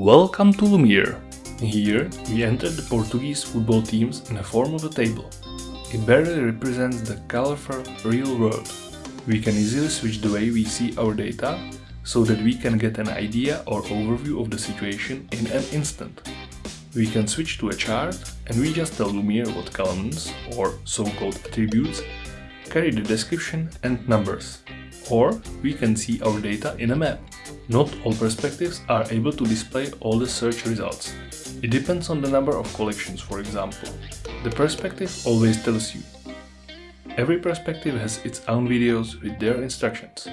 Welcome to Lumiere. Here we enter the Portuguese football teams in the form of a table. It barely represents the colorful real world. We can easily switch the way we see our data so that we can get an idea or overview of the situation in an instant. We can switch to a chart and we just tell Lumiere what columns, or so-called attributes, carry the description and numbers. Or we can see our data in a map. Not all perspectives are able to display all the search results. It depends on the number of collections, for example. The perspective always tells you. Every perspective has its own videos with their instructions.